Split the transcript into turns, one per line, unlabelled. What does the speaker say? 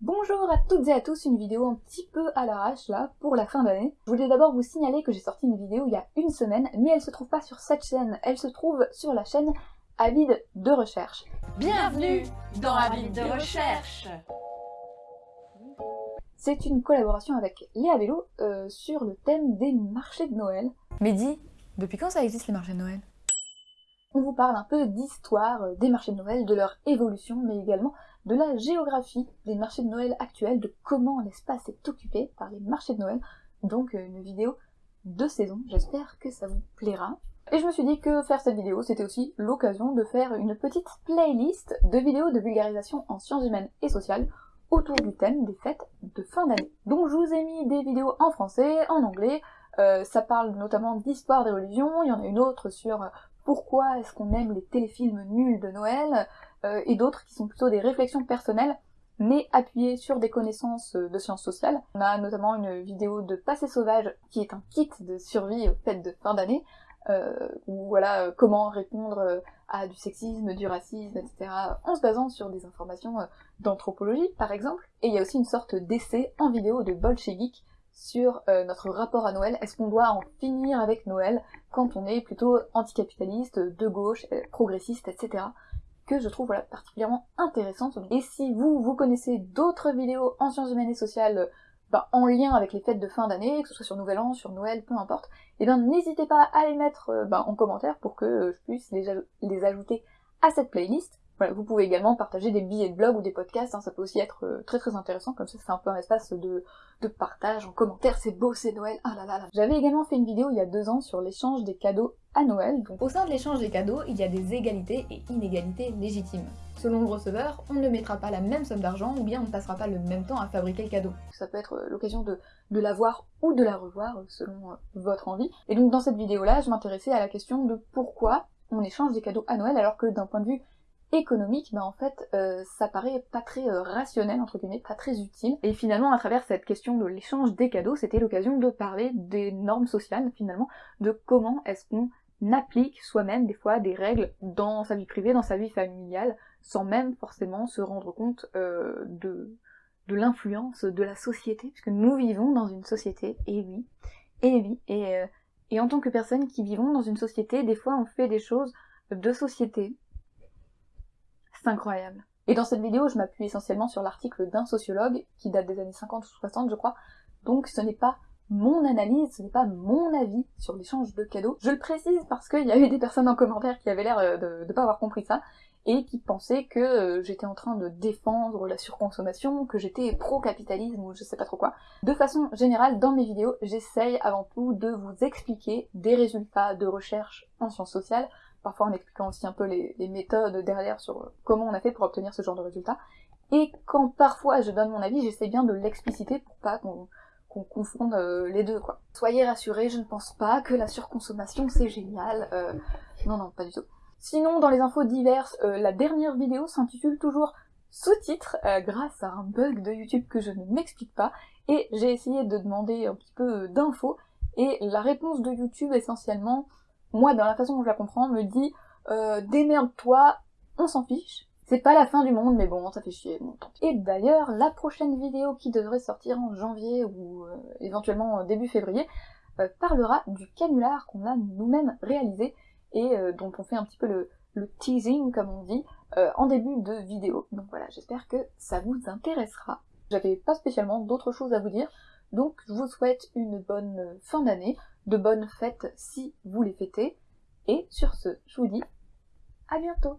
Bonjour à toutes et à tous, une vidéo un petit peu à l'arrache là, pour la fin d'année. Je voulais d'abord vous signaler que j'ai sorti une vidéo il y a une semaine, mais elle se trouve pas sur cette chaîne, elle se trouve sur la chaîne Avide de recherche.
Bienvenue dans Avide de recherche
C'est une collaboration avec Léa Vélo euh, sur le thème des marchés de Noël.
Mais dis, depuis quand ça existe les marchés de Noël?
On vous parle un peu d'histoire euh, des marchés de Noël, de leur évolution, mais également de la géographie des marchés de Noël actuels, de comment l'espace est occupé par les marchés de Noël. Donc euh, une vidéo de saison, j'espère que ça vous plaira. Et je me suis dit que faire cette vidéo, c'était aussi l'occasion de faire une petite playlist de vidéos de vulgarisation en sciences humaines et sociales autour du thème des fêtes de fin d'année. Donc je vous ai mis des vidéos en français, en anglais, euh, ça parle notamment d'histoire des religions, il y en a une autre sur pourquoi est-ce qu'on aime les téléfilms nuls de Noël, euh, et d'autres qui sont plutôt des réflexions personnelles, mais appuyées sur des connaissances euh, de sciences sociales. On a notamment une vidéo de Passé sauvage, qui est un kit de survie aux fêtes de fin d'année, euh, ou voilà comment répondre à du sexisme, du racisme, etc. en se basant sur des informations d'anthropologie par exemple. Et il y a aussi une sorte d'essai en vidéo de Bolchevik sur notre rapport à Noël. Est-ce qu'on doit en finir avec Noël quand on est plutôt anticapitaliste, de gauche, progressiste, etc que je trouve voilà, particulièrement intéressante. Et si vous, vous connaissez d'autres vidéos en sciences humaines et sociales bah, en lien avec les fêtes de fin d'année, que ce soit sur Nouvel An, sur Noël, peu importe, et eh bien n'hésitez pas à les mettre euh, bah, en commentaire pour que je puisse les ajouter à cette playlist. Voilà, vous pouvez également partager des billets de blog ou des podcasts, hein, ça peut aussi être euh, très très intéressant, comme ça c'est un peu un espace de, de partage en commentaire, c'est beau, c'est Noël, ah là là là. J'avais également fait une vidéo il y a deux ans sur l'échange des cadeaux à Noël. Donc au sein de l'échange des cadeaux, il y a des égalités et inégalités légitimes. Selon le receveur, on ne mettra pas la même somme d'argent ou bien on ne passera pas le même temps à fabriquer le cadeau. Ça peut être euh, l'occasion de, de la voir ou de la revoir euh, selon votre envie. Et donc dans cette vidéo-là, je m'intéressais à la question de pourquoi on échange des cadeaux à Noël alors que d'un point de vue économique, mais en fait, euh, ça paraît pas très euh, rationnel, entre guillemets, pas très utile. Et finalement, à travers cette question de l'échange des cadeaux, c'était l'occasion de parler des normes sociales, finalement, de comment est-ce qu'on applique soi-même des fois des règles dans sa vie privée, dans sa vie familiale, sans même forcément se rendre compte euh, de, de l'influence de la société, puisque nous vivons dans une société, et oui, et oui, et, et en tant que personne qui vivons dans une société, des fois on fait des choses de société, c'est incroyable. Et dans cette vidéo, je m'appuie essentiellement sur l'article d'un sociologue, qui date des années 50 ou 60 je crois, donc ce n'est pas mon analyse, ce n'est pas mon avis sur l'échange de cadeaux. Je le précise parce qu'il y a eu des personnes en commentaire qui avaient l'air euh, de ne pas avoir compris ça, et qui pensaient que euh, j'étais en train de défendre la surconsommation, que j'étais pro-capitalisme ou je sais pas trop quoi. De façon générale, dans mes vidéos, j'essaye avant tout de vous expliquer des résultats de recherche en sciences sociales, parfois en expliquant aussi un peu les, méthodes derrière sur comment on a fait pour obtenir ce genre de résultats. Et quand parfois je donne mon avis, j'essaie bien de l'expliciter pour pas qu'on confonde euh, les deux quoi. Soyez rassurés, je ne pense pas que la surconsommation c'est génial. Euh, non non, pas du tout. Sinon, dans les infos diverses, euh, la dernière vidéo s'intitule toujours sous-titres grâce à un bug de YouTube que je ne m'explique pas et j'ai essayé de demander un petit peu d'infos et la réponse de YouTube essentiellement moi, dans la façon dont je la comprends, me dit euh, démerde-toi, on s'en fiche. C'est pas la fin du monde, mais bon, ça fait chier. Et d'ailleurs, la prochaine vidéo qui devrait sortir en janvier ou euh, éventuellement début février euh, parlera du canular qu'on a nous-mêmes réalisé et euh, dont on fait un petit peu le, le teasing, comme on dit, en début de vidéo. Donc voilà, j'espère que ça vous intéressera. J'avais pas spécialement d'autres choses à vous dire, donc je vous souhaite une bonne fin d'année, de bonnes fêtes si vous les fêtez, et sur ce, je vous dis à bientôt